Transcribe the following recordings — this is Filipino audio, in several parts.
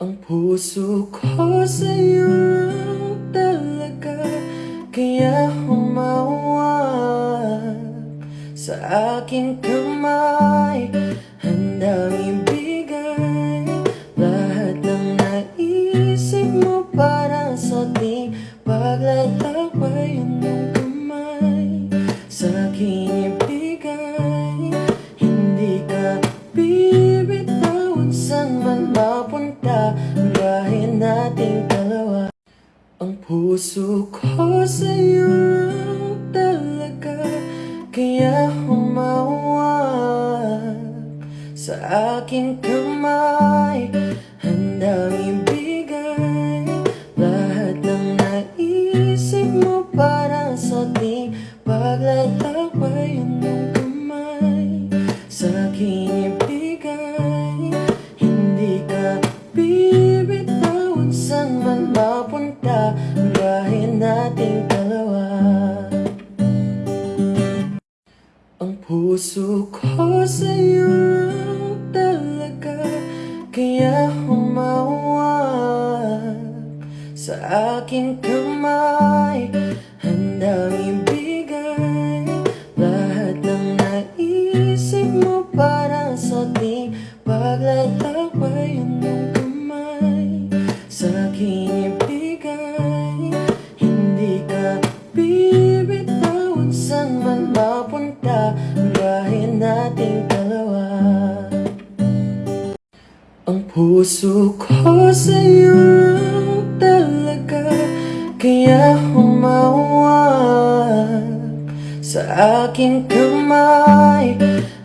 Ang puso ko sa'yo talaga Kaya humawak sa aking kamay. Handang ibigay Ang puso ko sa'yo talaga Kaya humawak sa aking kamay aking kamay. Handang ibigay lahat ng naisip mo Para sa ating paglalakbay. Ang iyong kamay sa aking ibigay? Hindi ka bibitawan Saan man mapunta? Ang biyahe nating dalawa. Ang puso ko sa'yo Kaya humawak sa aking kamay.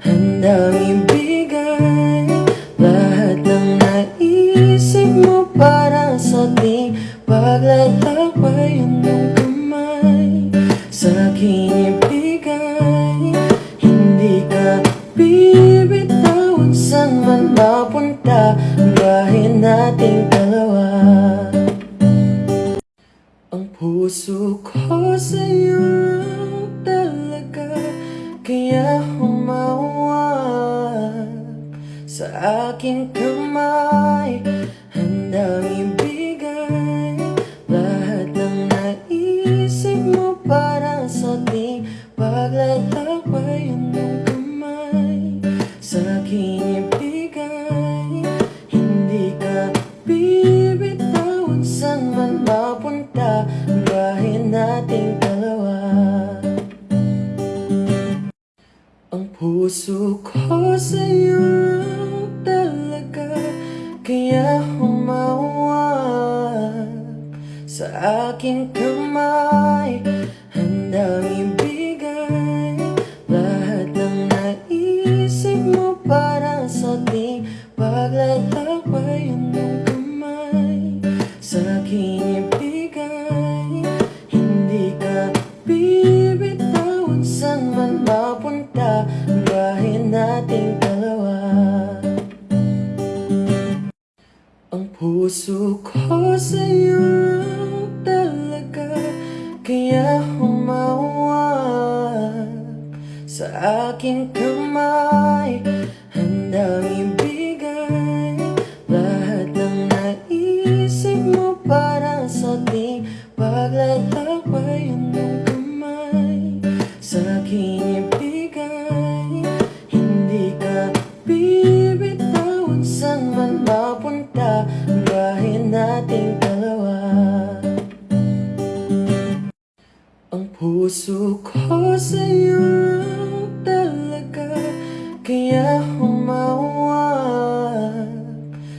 Handang ibigay lahat ng naisip mo Para sa ating paglalakbay. Ang iyong kamay sa aking ibigay. Hindi ka bibitawan Saan man mapunta. Ang biyahe nating dalawa puso ko sa'yo talaga Kaya humawak sa aking kamay. Handang ibigay puso ko sa'yo talaga Kaya humawak sa aking kamay. Handang ibigay lahat ng naisip mo Para sa ating paglalakbay. Ang iyong kamay? Sa aking Ang puso ko sa'yo talaga Kaya humawak sa aking kamay sa'yo talaga Kaya humawak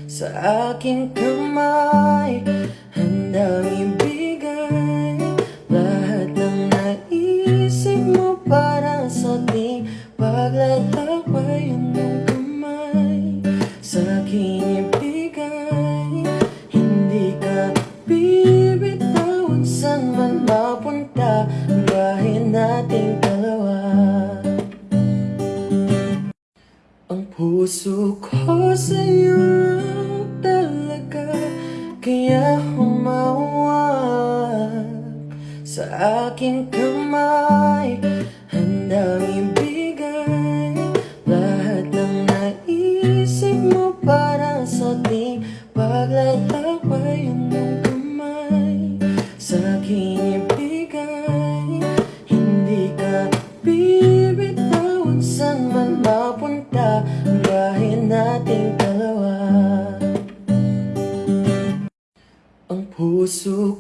sa aking kamay aking kamay. Handang ibigay Lahat ng naisip mo para sa ating Paglalakbay. Ang mong kamay Sa aking ibigay. Hindi ka bibitawan Saan man mapunta Ang nating dalawa. Ang puso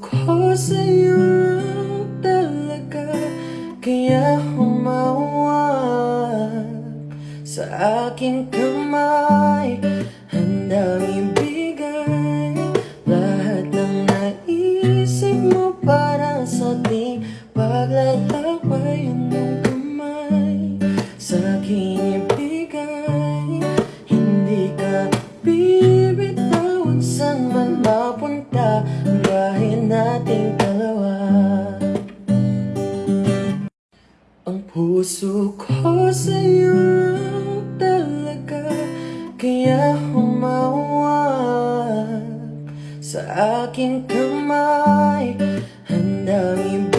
sa aking kamay. Handang ibigay lahat ng naisip mo Para sa ating paglalakbay. Ang iyong kamay sa aking ibigay. Hindi ka bibitawan Saan man mapunta Ang nating dalawa. Ang puso ko sa'yo sa aking kamay Handang ibigay